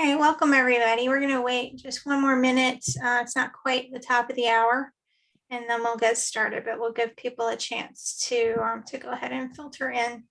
Okay, welcome everybody. We're going to wait just one more minute. Uh, it's not quite the top of the hour. And then we'll get started, but we'll give people a chance to um, to go ahead and filter in.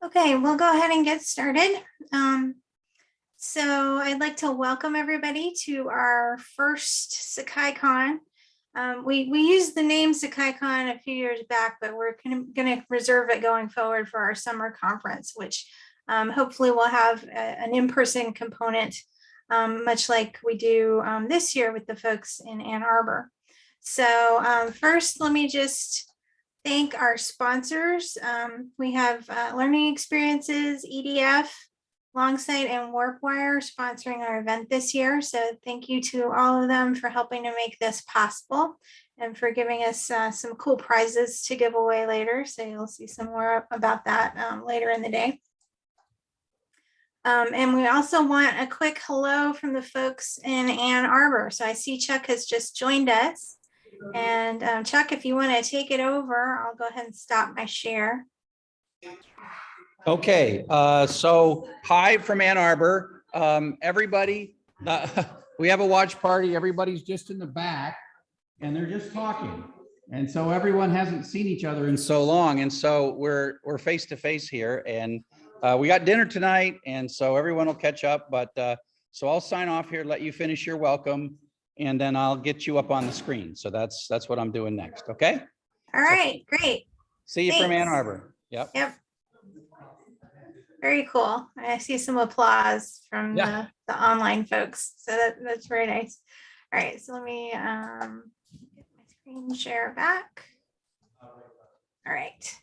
Okay, we'll go ahead and get started. Um, so I'd like to welcome everybody to our first SakaiCon. Um, we, we used the name SakaiCon a few years back, but we're going to reserve it going forward for our summer conference, which um, hopefully will have a, an in-person component, um, much like we do um, this year with the folks in Ann Arbor. So um, first, let me just thank our sponsors. Um, we have uh, Learning Experiences, EDF, Longsight, and WarpWire sponsoring our event this year. So thank you to all of them for helping to make this possible and for giving us uh, some cool prizes to give away later. So you'll see some more about that um, later in the day. Um, and we also want a quick hello from the folks in Ann Arbor. So I see Chuck has just joined us. And um, Chuck, if you want to take it over, I'll go ahead and stop my share. Okay, uh, so hi from Ann Arbor. Um, everybody, uh, we have a watch party. Everybody's just in the back and they're just talking. And so everyone hasn't seen each other in so long. And so we're we're face to face here and uh, we got dinner tonight. And so everyone will catch up. But uh, so I'll sign off here, let you finish your welcome and then I'll get you up on the screen. So that's that's what I'm doing next. Okay. All right, great. See you from Ann Arbor. Yep. Yep. Very cool. I see some applause from Yeah. the, the online folks. So that, that's very nice. All right, so let me um, get my screen share back. All right.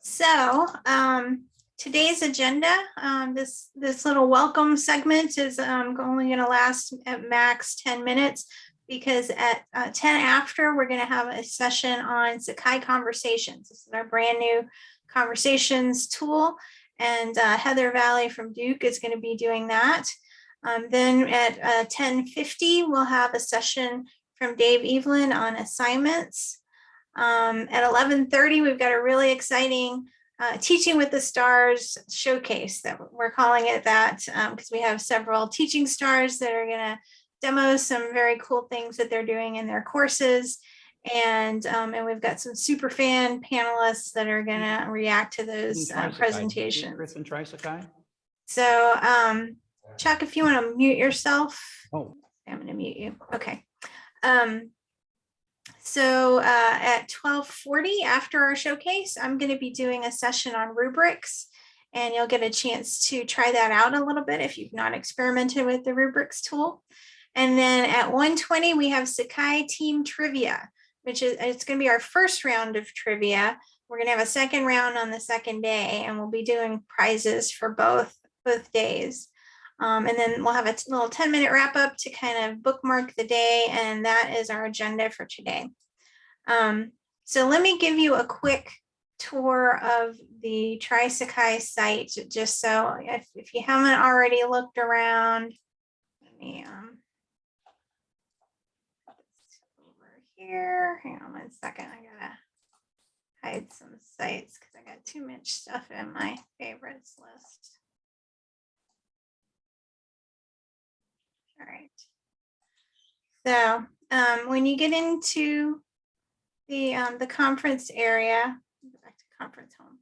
So um, today's agenda, um, this this little welcome segment is um, only going to last at max 10 minutes because at uh, 10 after we're going to have a session on Sakai Conversations. This is our brand new conversations tool and uh, Heather Valley from Duke is going to be doing that. Um, then at uh, 10.50, we'll have a session from Dave Evelyn on assignments. Um, at 11.30, we've got a really exciting uh, Teaching with the Stars showcase that we're calling it that because we have several teaching stars that are going to demo some very cool things that they're doing in their courses. And, um, and we've got some super fan panelists that are going to react to those uh, presentations. And Trisakai. So um, Chuck, if you want to mute yourself, Oh, I'm going to mute you. Okay. Um, so uh, at 1240 after our showcase, I'm going to be doing a session on rubrics and you'll get a chance to try that out a little bit if you've not experimented with the rubrics tool. And then at 120, we have Sakai team trivia, which is it's going to be our first round of trivia. We're going to have a second round on the second day and we'll be doing prizes for both both days. Um, and then we'll have a little 10 minute wrap up to kind of bookmark the day. And that is our agenda for today. Um, so let me give you a quick tour of the Trisakai site, just so if, if you haven't already looked around, let me um, over here. Hang on one second. I gotta hide some sites because I got too much stuff in my favorites list. All right. So um, when you get into the um, the conference area, back to conference home.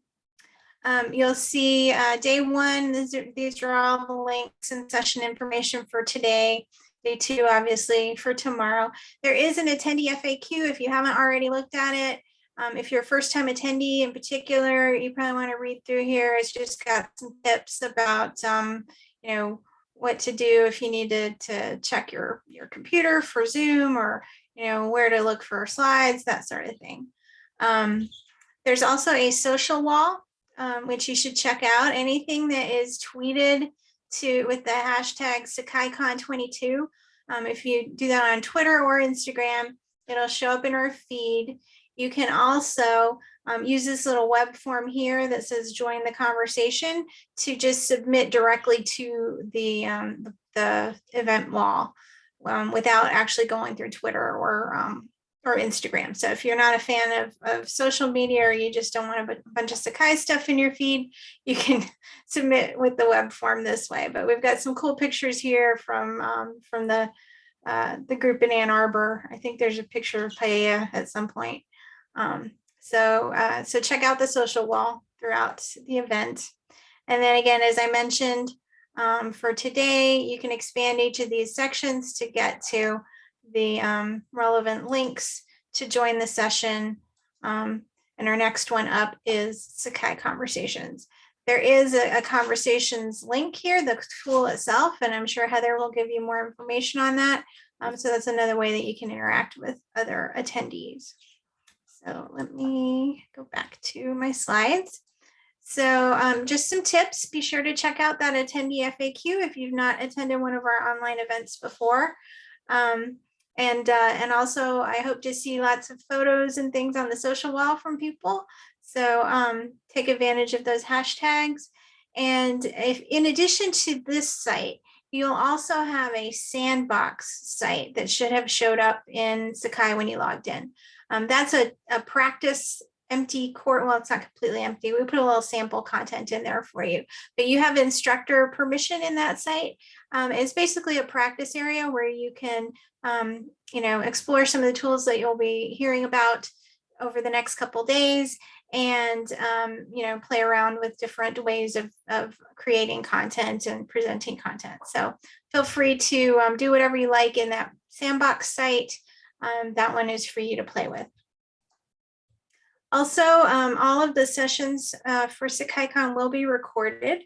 Um, you'll see uh, day one, these are, these are all the links and session information for today. Day two, obviously, for tomorrow. There is an attendee FAQ if you haven't already looked at it. Um, if you're a first time attendee in particular, you probably want to read through here. It's just got some tips about, um, you know, what to do if you needed to check your, your computer for Zoom or, you know, where to look for slides, that sort of thing. Um, there's also a social wall, um, which you should check out. Anything that is tweeted to with the hashtag SakaiCon22. Um, if you do that on Twitter or Instagram, it'll show up in our feed. You can also um, use this little web form here that says join the conversation to just submit directly to the, um, the, event wall um, without actually going through Twitter or um, or Instagram. So if you're not a fan of, of social media or you just don't want a bunch of Sakai stuff in your feed, you can submit with the web form this way. But we've got some cool pictures here from um, from the uh, the group in Ann Arbor. I think there's a picture of Paella at some point. Um, so uh, so check out the social wall throughout the event. And then again, as I mentioned, um, for today, you can expand each of these sections to get to the um, relevant links to join the session. Um, and our next one up is Sakai Conversations. There is a, a conversations link here, the tool itself, and I'm sure Heather will give you more information on that. Um, so that's another way that you can interact with other attendees. So let me go back to my slides. So um, just some tips, be sure to check out that attendee FAQ if you've not attended one of our online events before. Um, and, uh, and also I hope to see lots of photos and things on the social wall from people. So um, take advantage of those hashtags. And if in addition to this site, you'll also have a sandbox site that should have showed up in Sakai when you logged in. Um, that's a, a practice empty court. Well, it's not completely empty. We put a little sample content in there for you, but you have instructor permission in that site. Um, it's basically a practice area where you can, um, you know, explore some of the tools that you'll be hearing about over the next couple days and, um, you know, play around with different ways of, of creating content and presenting content. So feel free to um, do whatever you like in that sandbox site. Um, that one is for you to play with. Also, um, all of the sessions uh, for SakaiCon will be recorded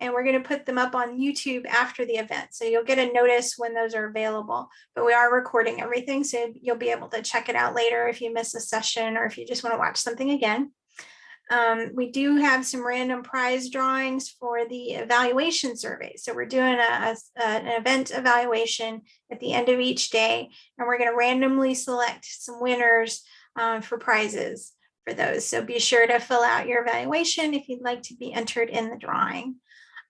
and we're going to put them up on YouTube after the event. So you'll get a notice when those are available, but we are recording everything. So you'll be able to check it out later if you miss a session or if you just want to watch something again. Um, we do have some random prize drawings for the evaluation survey. So we're doing a, a, an event evaluation at the end of each day, and we're going to randomly select some winners um, for prizes for those. So be sure to fill out your evaluation if you'd like to be entered in the drawing.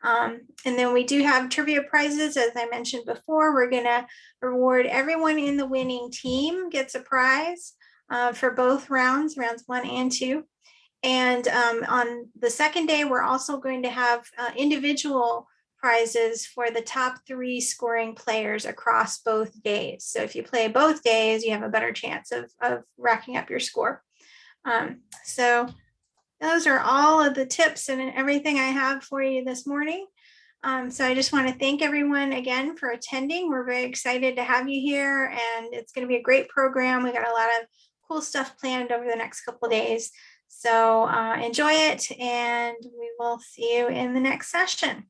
Um, and then we do have trivia prizes, as I mentioned before. We're going to reward everyone in the winning team gets a prize uh, for both rounds, rounds one and two. And um, on the second day, we're also going to have uh, individual prizes for the top three scoring players across both days. So if you play both days, you have a better chance of, of racking up your score. Um, so those are all of the tips and everything I have for you this morning. Um, so I just want to thank everyone again for attending. We're very excited to have you here and it's going to be a great program. We got a lot of cool stuff planned over the next couple days. So uh, enjoy it and we will see you in the next session.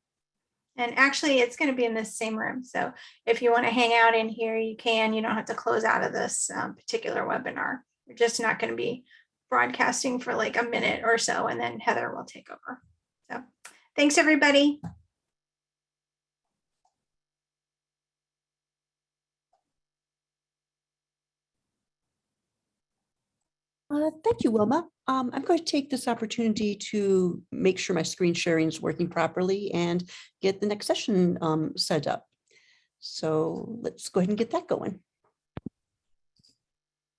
And actually it's going to be in this same room. So if you want to hang out in here, you can, you don't have to close out of this um, particular webinar. We're just not going to be broadcasting for like a minute or so and then Heather will take over. So thanks everybody. Uh, Thank you, Wilma. Um, I'm going to take this opportunity to make sure my screen sharing is working properly and get the next session um, set up. So let's go ahead and get that going.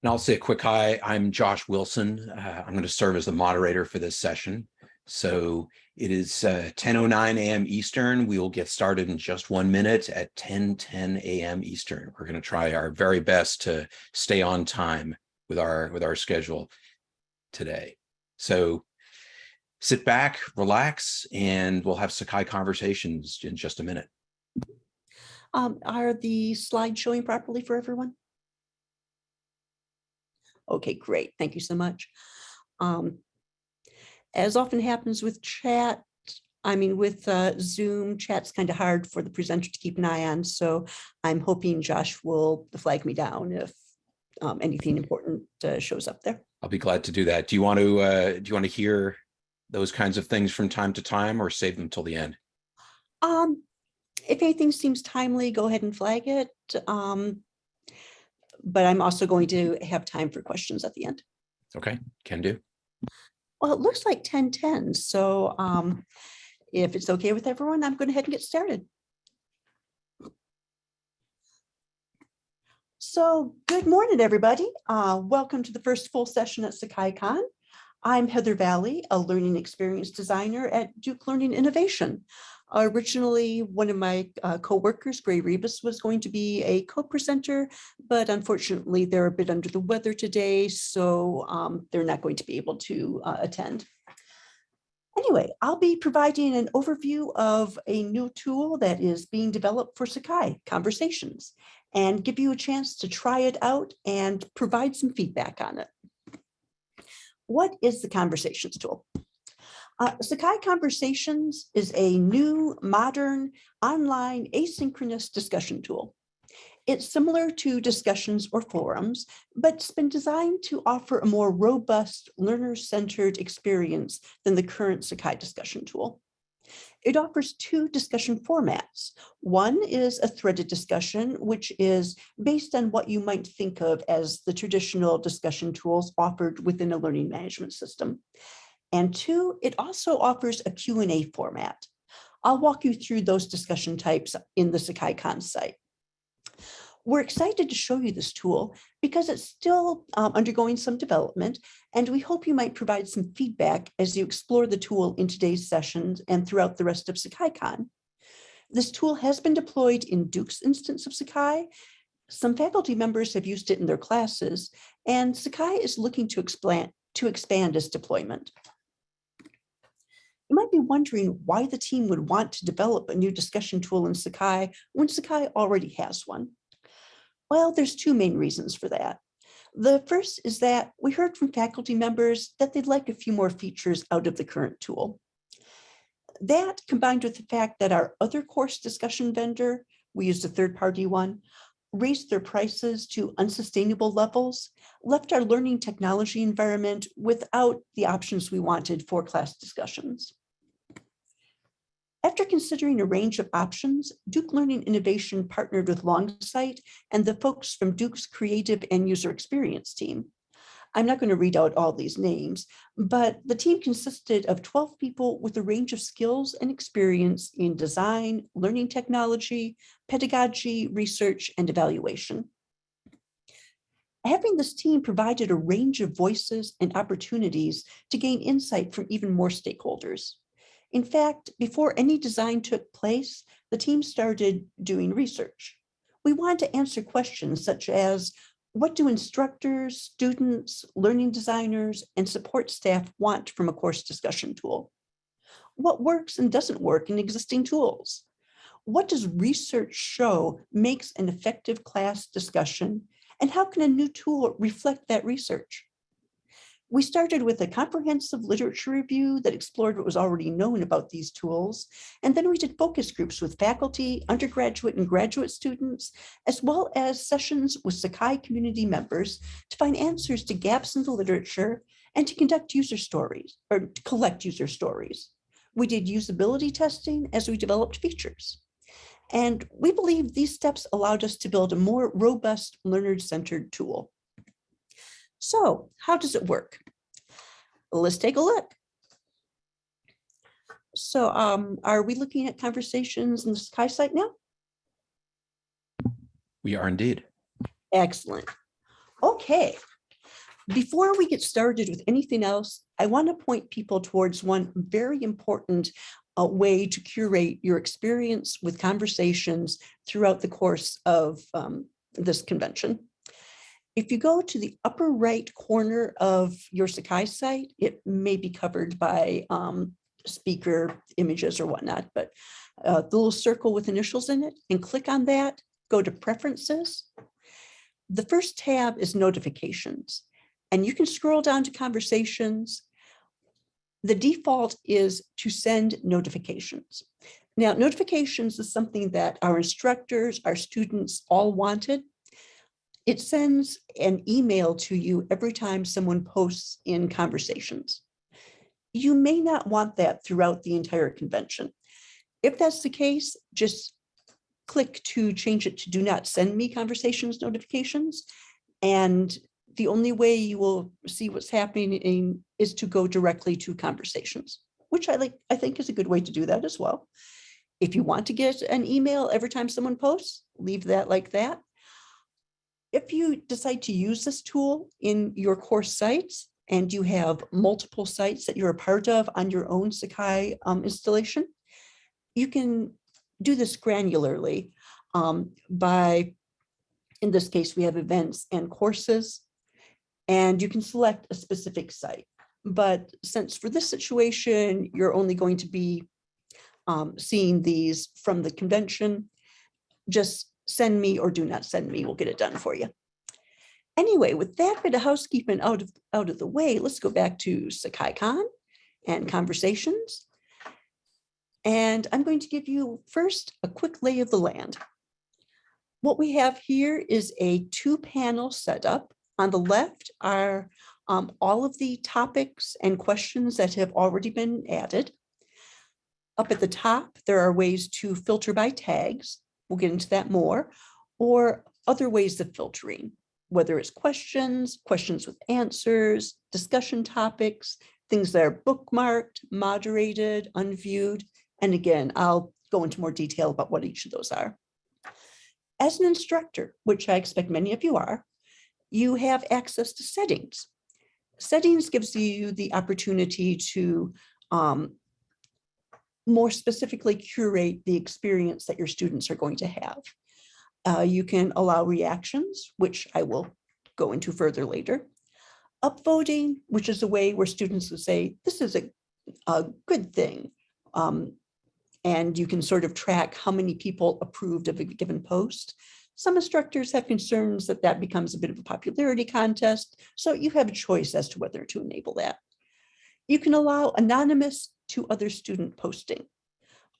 And I'll say a quick hi. I'm Josh Wilson. Uh, I'm going to serve as the moderator for this session. So it is uh, 10:09 a.m. Eastern. We will get started in just one minute at 10:10 a.m. Eastern. We're going to try our very best to stay on time with our with our schedule today. So sit back, relax, and we'll have Sakai conversations in just a minute. Um, are the slides showing properly for everyone? Okay, great. Thank you so much. Um, as often happens with chat, I mean, with uh, Zoom, chat's kind of hard for the presenter to keep an eye on. So I'm hoping Josh will flag me down if um, anything important uh, shows up there. I'll be glad to do that. Do you want to uh, do you want to hear those kinds of things from time to time or save them till the end? Um, if anything seems timely, go ahead and flag it. Um, but I'm also going to have time for questions at the end. Okay, can do. Well, it looks like ten ten, so um, if it's okay with everyone, I'm going to head and get started. So good morning, everybody. Uh, welcome to the first full session at SakaiCon. I'm Heather Valley, a learning experience designer at Duke Learning Innovation. Originally, one of my uh, coworkers, Gray Rebus, was going to be a co-presenter, but unfortunately, they're a bit under the weather today, so um, they're not going to be able to uh, attend. Anyway, I'll be providing an overview of a new tool that is being developed for Sakai Conversations and give you a chance to try it out and provide some feedback on it. What is the Conversations tool? Uh, Sakai Conversations is a new, modern, online asynchronous discussion tool. It's similar to discussions or forums, but it's been designed to offer a more robust learner-centered experience than the current Sakai discussion tool. It offers two discussion formats. One is a threaded discussion, which is based on what you might think of as the traditional discussion tools offered within a learning management system. And two, it also offers a Q&A format. I'll walk you through those discussion types in the SakaiCon site. We're excited to show you this tool because it's still um, undergoing some development, and we hope you might provide some feedback as you explore the tool in today's sessions and throughout the rest of SakaiCon. This tool has been deployed in Duke's instance of Sakai. Some faculty members have used it in their classes, and Sakai is looking to expand, to expand its deployment. You might be wondering why the team would want to develop a new discussion tool in Sakai when Sakai already has one. Well, there's two main reasons for that. The first is that we heard from faculty members that they'd like a few more features out of the current tool. That combined with the fact that our other course discussion vendor, we used a third-party one, raised their prices to unsustainable levels, left our learning technology environment without the options we wanted for class discussions. After considering a range of options, Duke Learning Innovation partnered with Longsight and the folks from Duke's Creative and User Experience team. I'm not going to read out all these names, but the team consisted of 12 people with a range of skills and experience in design, learning technology, pedagogy, research, and evaluation. Having this team provided a range of voices and opportunities to gain insight from even more stakeholders. In fact, before any design took place, the team started doing research. We wanted to answer questions such as, what do instructors, students, learning designers, and support staff want from a course discussion tool? What works and doesn't work in existing tools? What does research show makes an effective class discussion? And how can a new tool reflect that research? We started with a comprehensive literature review that explored what was already known about these tools. And then we did focus groups with faculty, undergraduate and graduate students, as well as sessions with Sakai community members to find answers to gaps in the literature and to conduct user stories or to collect user stories. We did usability testing as we developed features. And we believe these steps allowed us to build a more robust learner-centered tool. So how does it work? Let's take a look. So um, are we looking at conversations in the Sakai site now? We are indeed. Excellent. Okay, Before we get started with anything else, I want to point people towards one very important uh, way to curate your experience with conversations throughout the course of um, this convention. If you go to the upper right corner of your Sakai site, it may be covered by um, speaker images or whatnot, but uh, the little circle with initials in it and click on that, go to preferences. The first tab is notifications and you can scroll down to conversations. The default is to send notifications. Now, notifications is something that our instructors, our students all wanted. It sends an email to you every time someone posts in conversations. You may not want that throughout the entire convention. If that's the case, just click to change it to do not send me conversations notifications. And the only way you will see what's happening in, is to go directly to conversations, which I like, I think is a good way to do that as well. If you want to get an email every time someone posts, leave that like that. If you decide to use this tool in your course sites and you have multiple sites that you're a part of on your own Sakai um, installation, you can do this granularly um, by, in this case, we have events and courses, and you can select a specific site. But since for this situation, you're only going to be um, seeing these from the convention, just send me or do not send me, we'll get it done for you. Anyway, with that bit of housekeeping out of, out of the way, let's go back to SakaiCon and conversations. And I'm going to give you first a quick lay of the land. What we have here is a two panel setup. On the left are um, all of the topics and questions that have already been added. Up at the top, there are ways to filter by tags. We'll get into that more, or other ways of filtering, whether it's questions, questions with answers, discussion topics, things that are bookmarked, moderated, unviewed. And again, I'll go into more detail about what each of those are. As an instructor, which I expect many of you are, you have access to settings. Settings gives you the opportunity to um, more specifically curate the experience that your students are going to have. Uh, you can allow reactions, which I will go into further later. Upvoting, which is a way where students will say, this is a, a good thing. Um, and you can sort of track how many people approved of a given post. Some instructors have concerns that that becomes a bit of a popularity contest, so you have a choice as to whether to enable that. You can allow anonymous to other student posting.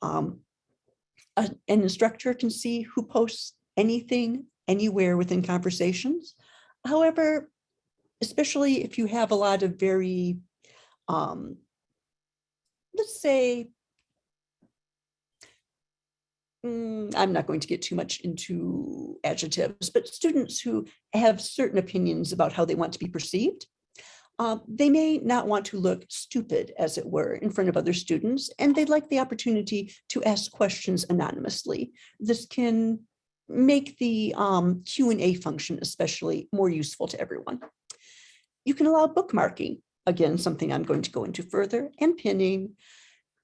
Um, a- an instructor can see who posts anything, anywhere within conversations. However, especially if you have a lot of very, um, let's say, mm, I'm not going to get too much into adjectives, but students who have certain opinions about how they want to be perceived. Uh, they may not want to look stupid, as it were, in front of other students, and they'd like the opportunity to ask questions anonymously. This can make the um, Q and A function especially more useful to everyone. You can allow bookmarking, again, something I'm going to go into further, and pinning.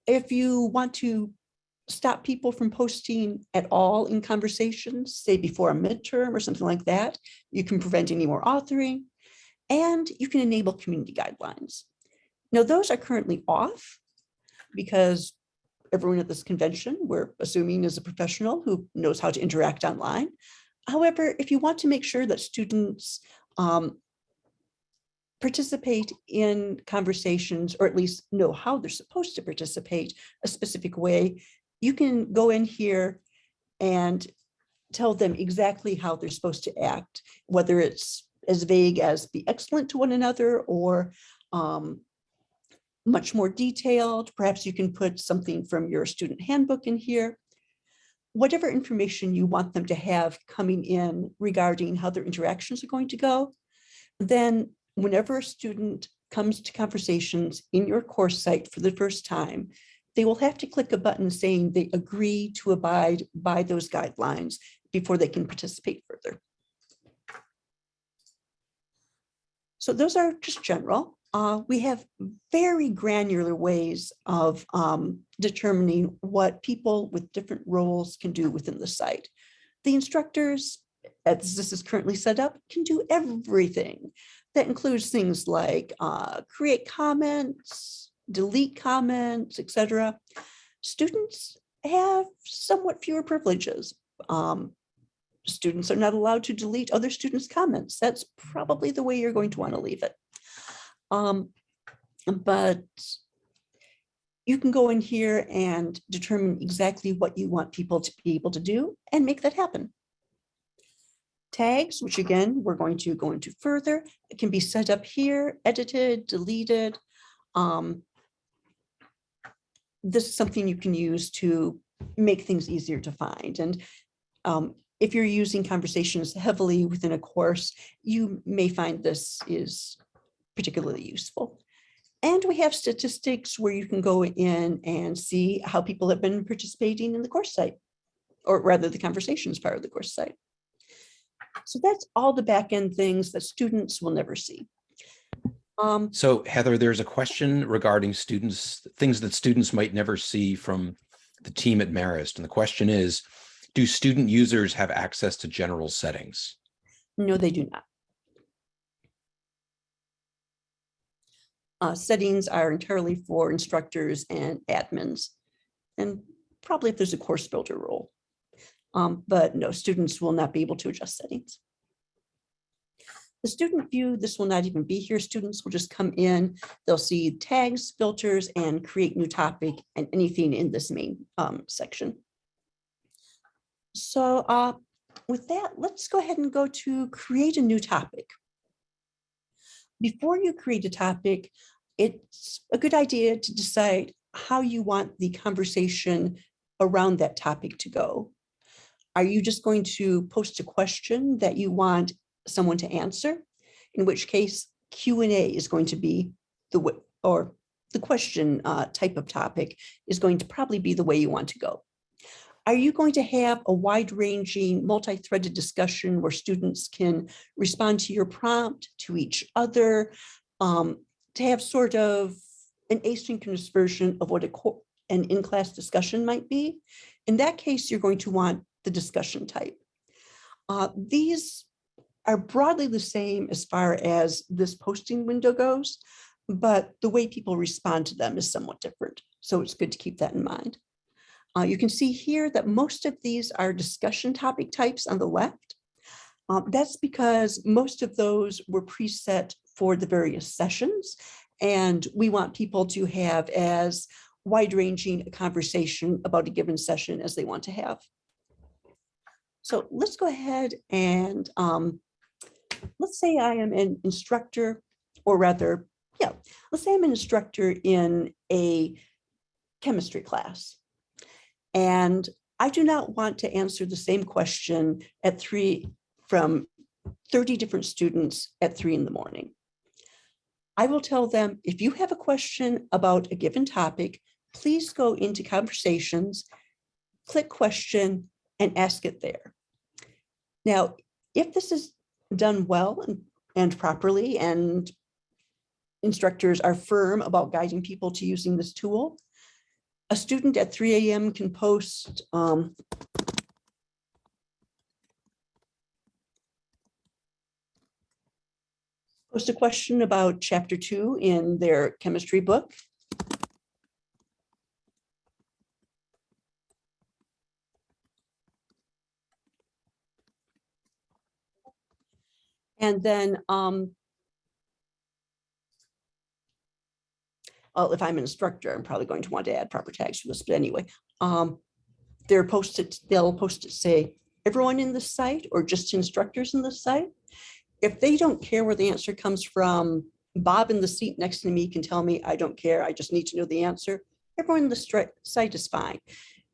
If you want to stop people from posting at all in conversations, say before a midterm or something like that, you can prevent any more authoring, and you can enable community guidelines. Now, those are currently off because everyone at this convention, we're assuming is a professional who knows how to interact online. However, if you want to make sure that students um, participate in conversations, or at least know how they're supposed to participate a specific way, you can go in here and tell them exactly how they're supposed to act, whether it's as vague as be excellent to one another or um, much more detailed. Perhaps you can put something from your student handbook in here. Whatever information you want them to have coming in regarding how their interactions are going to go, then whenever a student comes to conversations in your course site for the first time, they will have to click a button saying they agree to abide by those guidelines before they can participate further. So those are just general. Uh, we have very granular ways of um, determining what people with different roles can do within the site. The instructors, as this is currently set up, can do everything. That includes things like uh, create comments, delete comments, etc. Students have somewhat fewer privileges. Um, students are not allowed to delete other students' comments. That's probably the way you're going to want to leave it. Um, but you can go in here and determine exactly what you want people to be able to do and make that happen. Tags, which again, we're going to go into further, it can be set up here, edited, deleted. Um, this is something you can use to make things easier to find. And um, if you're using conversations heavily within a course, you may find this is particularly useful. And we have statistics where you can go in and see how people have been participating in the course site, or rather the conversations part of the course site. So that's all the back end things that students will never see. Um, So Heather, there's a question regarding students, things that students might never see from the team at Marist. And the question is, do student users have access to general settings? No, they do not. Uh, settings are entirely for instructors and admins. And probably if there's a course builder role. Um, but no, students will not be able to adjust settings. The student view, this will not even be here. Students will just come in, they'll see tags, filters, and create new topic and anything in this main um, section. So uh, with that, let's go ahead and go to create a new topic. Before you create a topic, it's a good idea to decide how you want the conversation around that topic to go. Are you just going to post a question that you want someone to answer? In which case Q and A is going to be the way, or the question uh, type of topic is going to probably be the way you want to go. Are you going to have a wide ranging multi-threaded discussion where students can respond to your prompt, to each other, um, to have sort of an asynchronous version of what a an in-class discussion might be? In that case, you're going to want the discussion type. Uh, these are broadly the same as far as this posting window goes, but the way people respond to them is somewhat different. So it's good to keep that in mind. Uh, you can see here that most of these are discussion topic types on the left. Um, that's because most of those were preset for the various sessions. And we want people to have as wide ranging a conversation about a given session as they want to have. So let's go ahead and um, let's say I am an instructor, or rather, yeah, let's say I'm an instructor in a chemistry class. And I do not want to answer the same question at three from 30 different students at three in the morning. I will tell them, if you have a question about a given topic, please go into conversations, click question and ask it there. Now, if this is done well and, and properly and instructors are firm about guiding people to using this tool, a student at 3 a.m. can post um, post a question about chapter two in their chemistry book. And then um, well, if I'm an instructor, I'm probably going to want to add proper tags to this, but anyway, um, they're posted, they'll post it, say, everyone in the site or just instructors in the site. If they don't care where the answer comes from, Bob in the seat next to me can tell me, I don't care, I just need to know the answer. Everyone in the site is fine.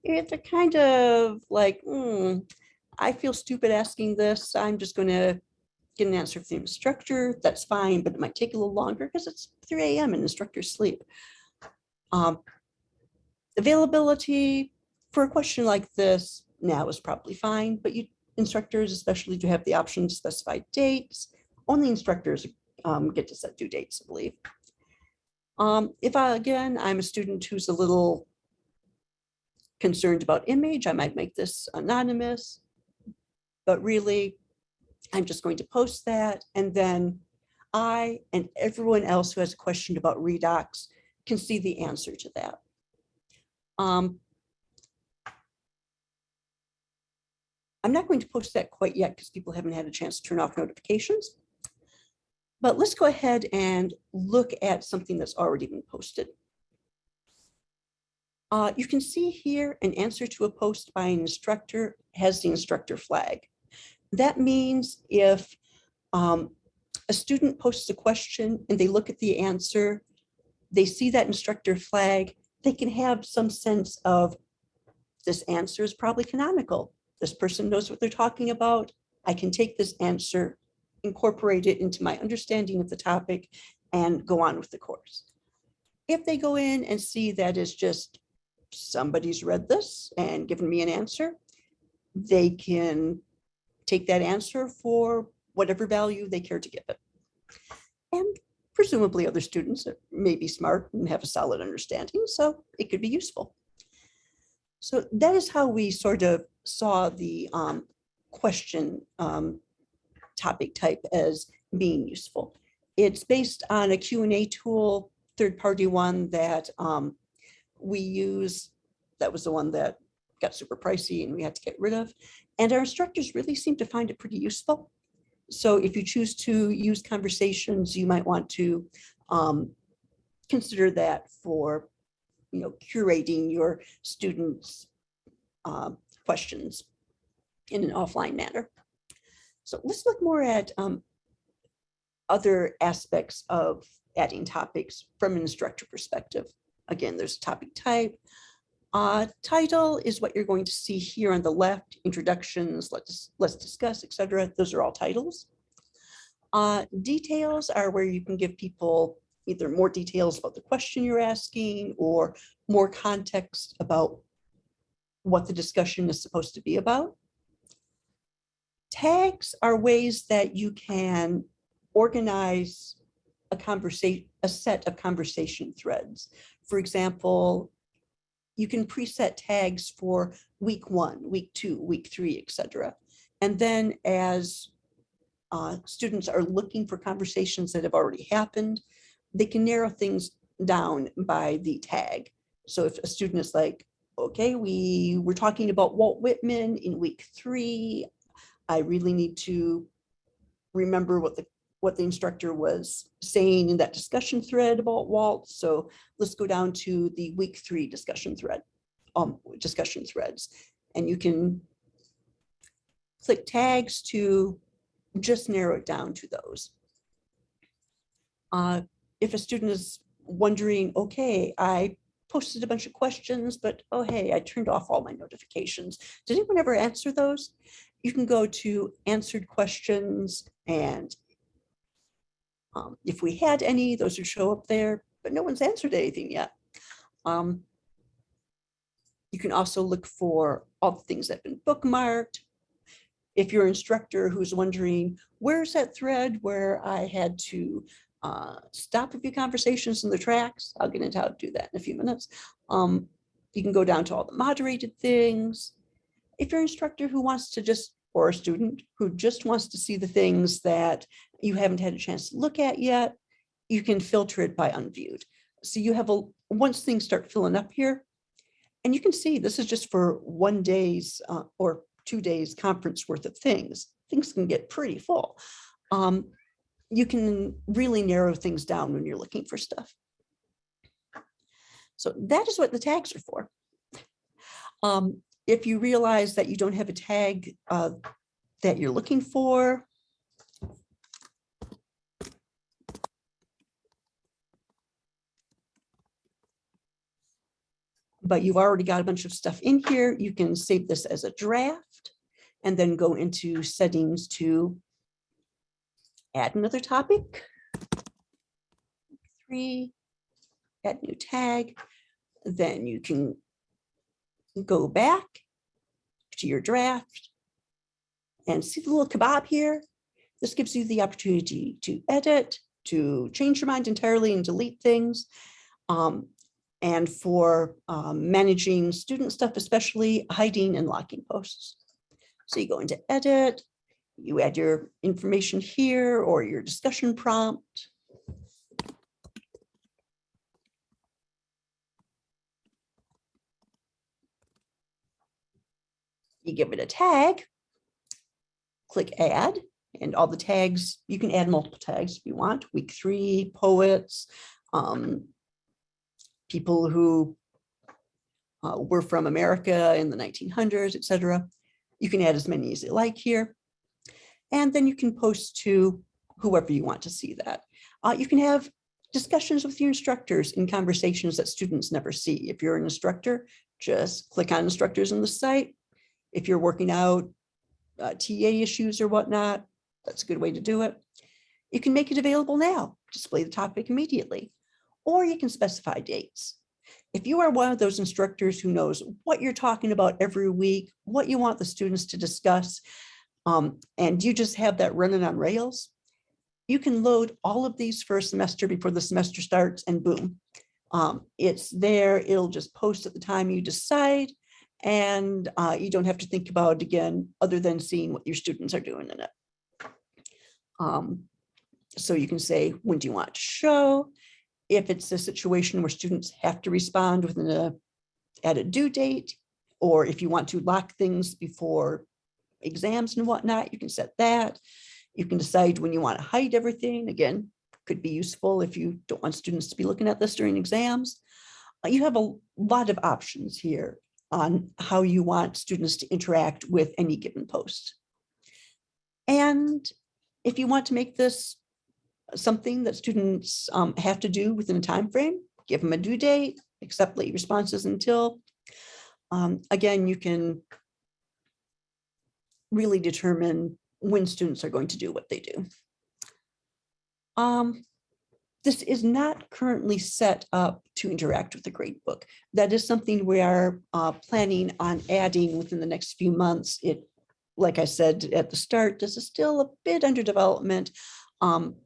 If they're kind of like, hmm, I feel stupid asking this, I'm just gonna get an answer from the instructor, that's fine, but it might take a little longer because it's three AM and instructors sleep. Um, Availability for a question like this now is probably fine, but you instructors especially do have the option to specify dates. Only instructors um, get to set due dates, I believe. Um, if I, again, I'm a student who's a little concerned about image, I might make this anonymous. But really, I'm just going to post that and then I and everyone else who has a question about redox can see the answer to that. Um, I'm not going to post that quite yet because people haven't had a chance to turn off notifications. But let's go ahead and look at something that's already been posted. Uh, you can see here an answer to a post by an instructor has the instructor flag. That means if um, a student posts a question and they look at the answer, they see that instructor flag, they can have some sense of this answer is probably canonical. This person knows what they're talking about. I can take this answer, incorporate it into my understanding of the topic and go on with the course. If they go in and see that is just somebody's read this and given me an answer, they can take that answer for whatever value they care to give it. And presumably other students may be smart and have a solid understanding, so it could be useful. So that is how we sort of saw the um, question um, topic type as being useful. It's based on a Q&A tool, third-party one that um, we use. That was the one that got super pricey and we had to get rid of. And our instructors really seem to find it pretty useful. So if you choose to use conversations, you might want to um, consider that for, you know, curating your students' uh, questions in an offline manner. So let's look more at um, other aspects of adding topics from an instructor perspective. Again, there's topic type. Uh, title is what you're going to see here on the left, introductions, let's, let's discuss, etc. Those are all titles. Uh, details are where you can give people either more details about the question you're asking or more context about what the discussion is supposed to be about. Tags are ways that you can organize a conversation, a set of conversation threads. For example, you can preset tags for week one, week two, week three, etc. And then as uh, students are looking for conversations that have already happened, they can narrow things down by the tag. So if a student is like, okay, we were talking about Walt Whitman in week three, I really need to remember what the what the instructor was saying in that discussion thread about Walt. So let's go down to the week three discussion thread, um, discussion threads. And you can click tags to just narrow it down to those. Uh, if a student is wondering, okay, I posted a bunch of questions, but oh, hey, I turned off all my notifications. Did anyone ever answer those? You can go to answered questions and um, if we had any, those would show up there, but no one's answered anything yet. Um, you can also look for all the things that have been bookmarked. If you're instructor who's wondering, where's that thread where I had to uh, stop a few conversations in the tracks? I'll get into how to do that in a few minutes. Um, you can go down to all the moderated things. If you're instructor who wants to just, or a student who just wants to see the things that you haven't had a chance to look at yet, you can filter it by unviewed. So you have a, once things start filling up here, and you can see this is just for one day's uh, or two days conference worth of things. Things can get pretty full. Um, you can really narrow things down when you're looking for stuff. So that is what the tags are for. Um, if you realize that you don't have a tag uh, that you're looking for, but you've already got a bunch of stuff in here, you can save this as a draft and then go into settings to add another topic. Three, add new tag, then you can go back to your draft and see the little kebab here. This gives you the opportunity to edit, to change your mind entirely and delete things. Um, and for um, managing student stuff, especially hiding and locking posts. So you go into edit, you add your information here or your discussion prompt. You give it a tag. Click add and all the tags, you can add multiple tags if you want, week three, poets, um, people who uh, were from America in the 1900s, et cetera. You can add as many as you like here. And then you can post to whoever you want to see that. Uh, you can have discussions with your instructors in conversations that students never see. If you're an instructor, just click on instructors in the site. If you're working out uh, TA issues or whatnot, that's a good way to do it. You can make it available now, display the topic immediately, or you can specify dates. If you are one of those instructors who knows what you're talking about every week, what you want the students to discuss, um, and you just have that running on rails, you can load all of these for a semester before the semester starts and boom. Um, it's there, it'll just post at the time you decide and uh, you don't have to think about it again, other than seeing what your students are doing in it. Um, so you can say, when do you want to show? If it's a situation where students have to respond within a, at a due date, or if you want to lock things before exams and whatnot, you can set that. You can decide when you want to hide everything. Again, could be useful if you don't want students to be looking at this during exams. Uh, You have a lot of options here on how you want students to interact with any given post. And if you want to make this something that students um, have to do within a time frame, give them a due date, accept late responses until. Um, again, you can really determine when students are going to do what they do. Um, this is not currently set up to interact with the gradebook. That is something we are uh, planning on adding within the next few months. It, like I said at the start, this is still a bit under development. Um,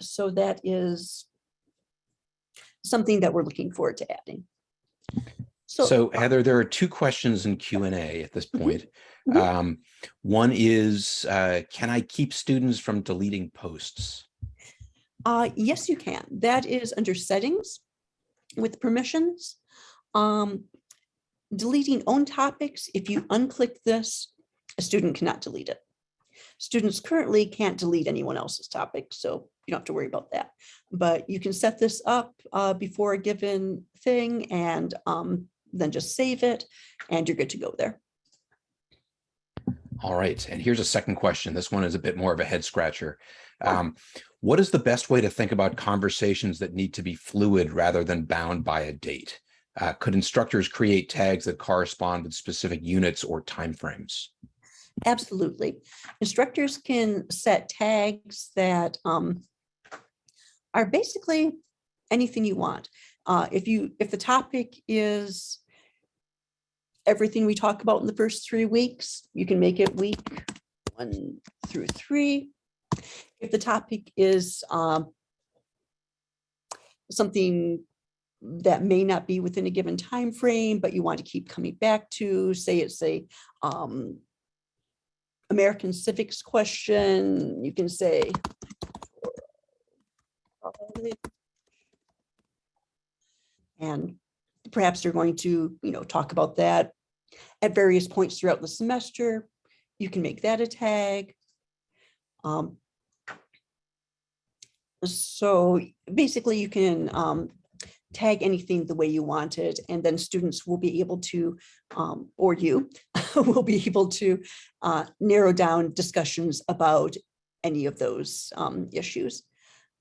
so that is something that we're looking forward to adding. So Heather, there are two questions in Q and A at this Mhm. point. Mhm. Um, One is, uh, can I keep students from deleting posts? Uh, yes, you can. That is under settings with permissions. Um, deleting own topics, if you unclick this, a student cannot delete it. Students currently can't delete anyone else's topic, so you don't have to worry about that. But you can set this up uh, before a given thing and um, then just save it and you're good to go there. All right, and here's a second question. This one is a bit more of a head scratcher. Um, What is the best way to think about conversations that need to be fluid rather than bound by a date? Uh, Could instructors create tags that correspond with specific units or timeframes? Absolutely. Instructors can set tags that um, are basically anything you want. Uh, if you, if the topic is everything we talk about in the first three weeks, you can make it week one through three. If the topic is um, something that may not be within a given time frame, but you want to keep coming back to, say it's a um, American civics question, you can say. And perhaps you're going to, you know, talk about that at various points throughout the semester. You can make that a tag. Um, So basically you can um, tag anything the way you want it, and then students will be able to, um, or you will be able to uh, narrow down discussions about any of those um, issues.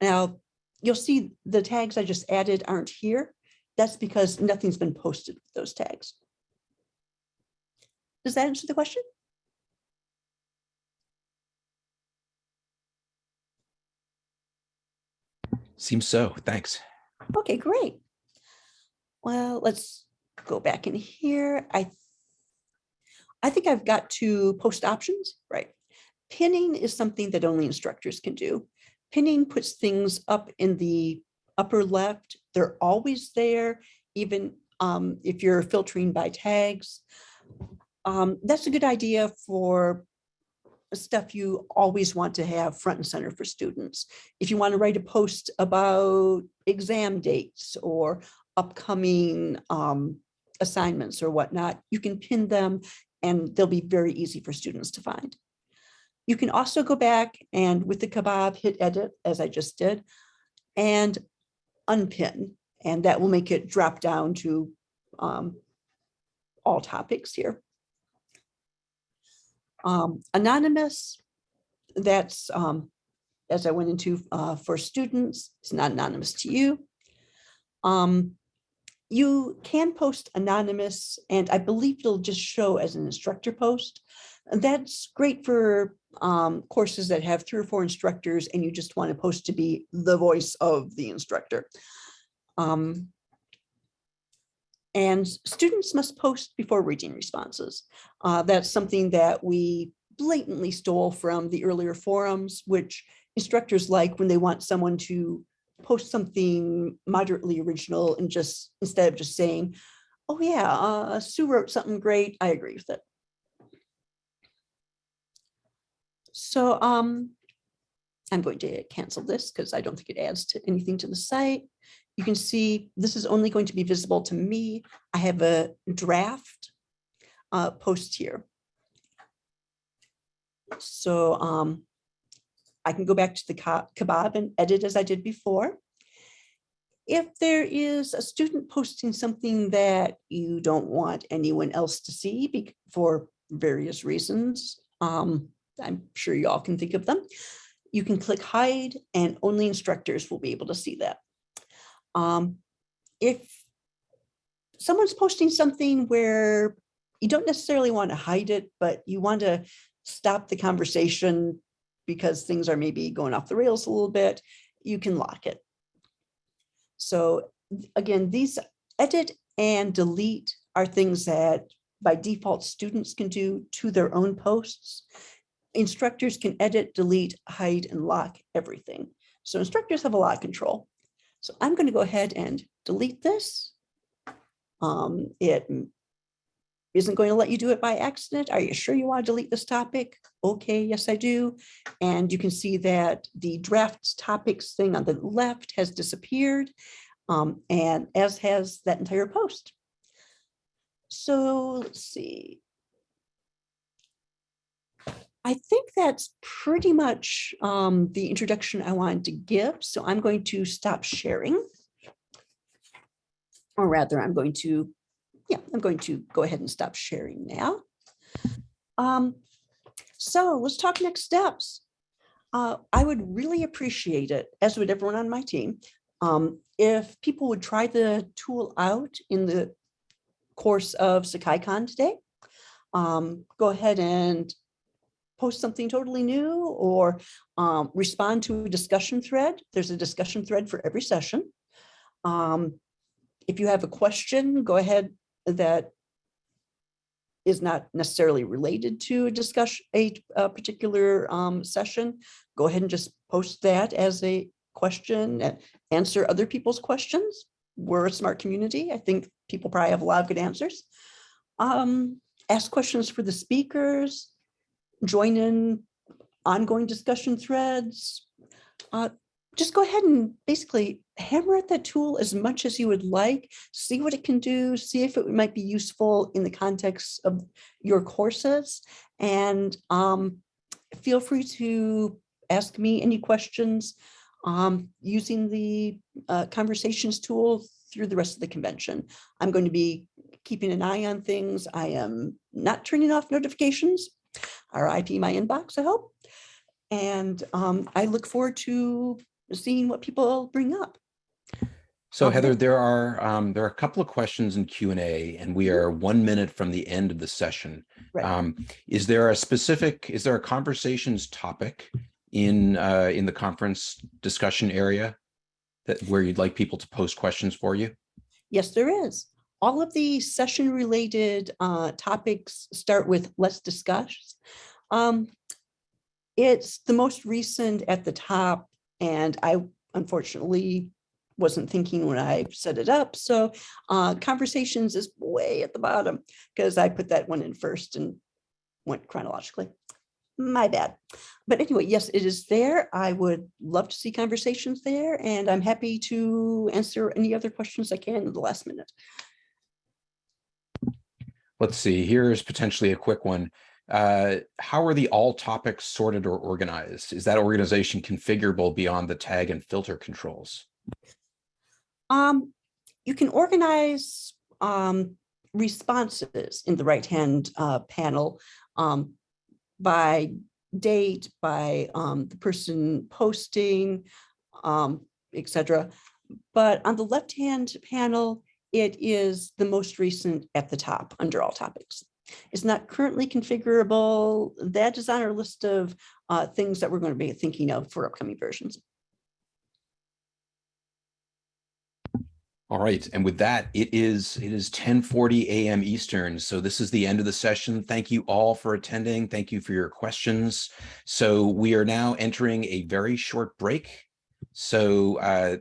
Now, you'll see the tags I just added aren't here. That's because nothing's been posted with those tags. Does that answer the question? Seems so, thanks. Okay, great. Well, let's go back in here. I I think I've got to post options, right? Pinning is something that only instructors can do. pinning puts things up in the upper left. They're always there, even um, if you're filtering by tags. Um, That's a good idea for stuff you always want to have front and center for students. If you want to write a post about exam dates or upcoming um, assignments or whatnot, you can pin them and they'll be very easy for students to find. You can also go back and with the kebab, hit edit as I just did and unpin, and that will make it drop down to um, all topics here. Um, Anonymous, that's um, as I went into uh, for students, it's not anonymous to you. Um, you can post anonymous and I believe it'll just show as an instructor post. That's great for um, courses that have three or four instructors and you just want to post to be the voice of the instructor. Um, and students must post before reading responses. Uh, that's something that we blatantly stole from the earlier forums, which instructors like when they want someone to post something moderately original and just instead of just saying, oh yeah, uh, Sue wrote something great, I agree with it. So um, I'm going to cancel this because I don't think it adds to anything to the site. You can see this is only going to be visible to me. I have a draft uh, post here. So um, I can go back to the kebab and edit as I did before. If there is a student posting something that you don't want anyone else to see for various reasons, um, I'm sure you all can think of them. You can click hide and only instructors will be able to see that. Um, if someone's posting something where you don't necessarily want to hide it, but you want to stop the conversation because things are maybe going off the rails a little bit, you can lock it. So again, these edit and delete are things that by default students can do to their own posts. Instructors can edit, delete, hide, and lock everything. So instructors have a lot of control. So I'm going to go ahead and delete this. Um, it isn't going to let you do it by accident. Are you sure you want to delete this topic? Okay, yes, I do. And you can see that the drafts topics thing on the left has disappeared, um, and as has that entire post. So let's see. I think that's pretty much um, the introduction I wanted to give. So I'm going to stop sharing. Or rather, I'm going to, yeah, I'm going to go ahead and stop sharing now. Um, so let's talk next steps. Uh, I would really appreciate it, as would everyone on my team, um, if people would try the tool out in the course of SakaiCon today. Um, go ahead and post something totally new or um, respond to a discussion thread. There's a discussion thread for every session. Um, if you have a question, go ahead that is not necessarily related to a discussion, a, a particular um, session, go ahead and just post that as a question and answer other people's questions. We're a smart community. I think people probably have a lot of good answers. Um, ask questions for the speakers, join in ongoing discussion threads. Uh, just go ahead and basically hammer at that tool as much as you would like, see what it can do, see if it might be useful in the context of your courses. And um, feel free to ask me any questions um, using the uh, conversations tool through the rest of the convention. I'm going to be keeping an eye on things. I am not turning off notifications, RIP my inbox, I hope. And um, I look forward to seeing what people bring up. So. Heather, there are, um, there are a couple of questions in Q and A and we are one minute from the end of the session. Right. Um, is there a specific, is there a conversations topic in, uh, in the conference discussion area? That where you'd like people to post questions for you? Yes, there is. All of the session related uh, topics start with let's discuss. Um, It's the most recent at the top And I unfortunately wasn't thinking when I set it up. So uh, conversations is way at the bottom because I put that one in first and went chronologically. My bad. But anyway, yes, it is there. I would love to see conversations there and I'm happy to answer any other questions I can in the last minute. Let's see, here's potentially a quick one. Uh, How are the all topics sorted or organized? Is that organization configurable beyond the tag and filter controls? Um, you can organize um, responses in the right-hand uh, panel um, by date, by um, the person posting, um, et cetera. But on the left-hand panel, it is the most recent at the top under all topics. It's not currently configurable. That is on our list of uh, things that we're going to be thinking of for upcoming versions. All right, and with that, it is, it is ten forty AM Eastern. So this is the end of the session. Thank you all for attending. Thank you for your questions. So we are now entering a very short break. So uh,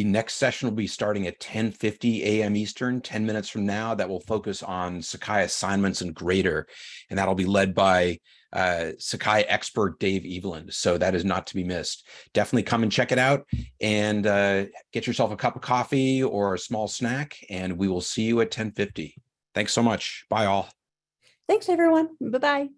the next session will be starting at ten fifty AM Eastern, ten minutes from now. That will focus on Sakai assignments and grader. And that'll be led by uh, Sakai expert Dave Eveland. So that is not to be missed. Definitely come and check it out and uh, get yourself a cup of coffee or a small snack, and we will see you at ten fifty. Thanks so much. Bye all. Thanks, everyone. Bye-bye.